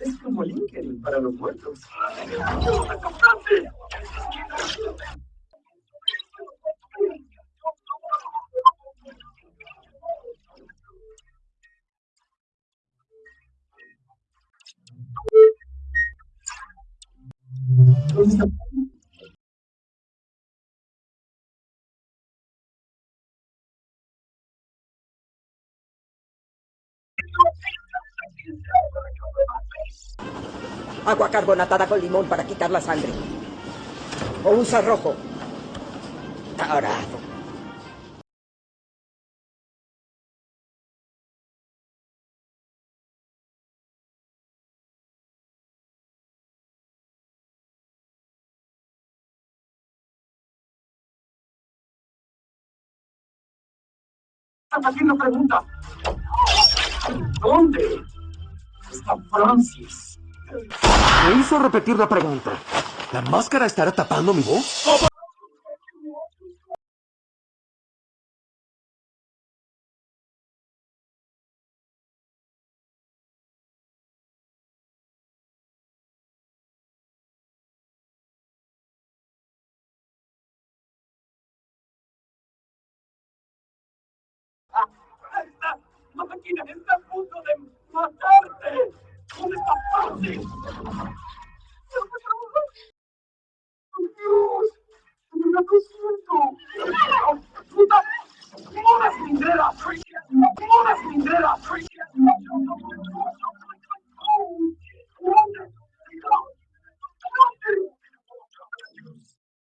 Es como LinkedIn para los muertos. Agua carbonatada con limón para quitar la sangre. O usa rojo. Tarado. Haciendo pregunta. ¿Dónde Francis? Me hizo repetir la pregunta. ¿La máscara estará tapando mi voz? ¡La máquina está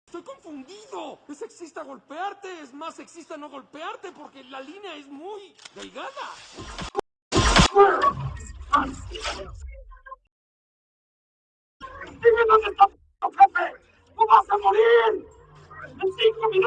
¡Estoy confundido! Es sexista golpearte, es más sexista no golpearte porque la línea es muy delgada. ¡Dime dónde está jefe! ¡Tú vas a morir! não sei que eu me